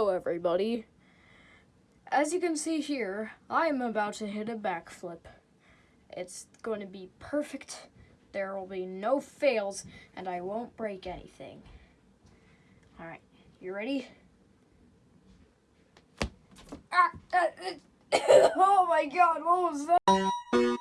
Hello everybody. As you can see here, I'm about to hit a backflip. It's going to be perfect. There will be no fails and I won't break anything. Alright, you ready? Ah, oh my god, what was that?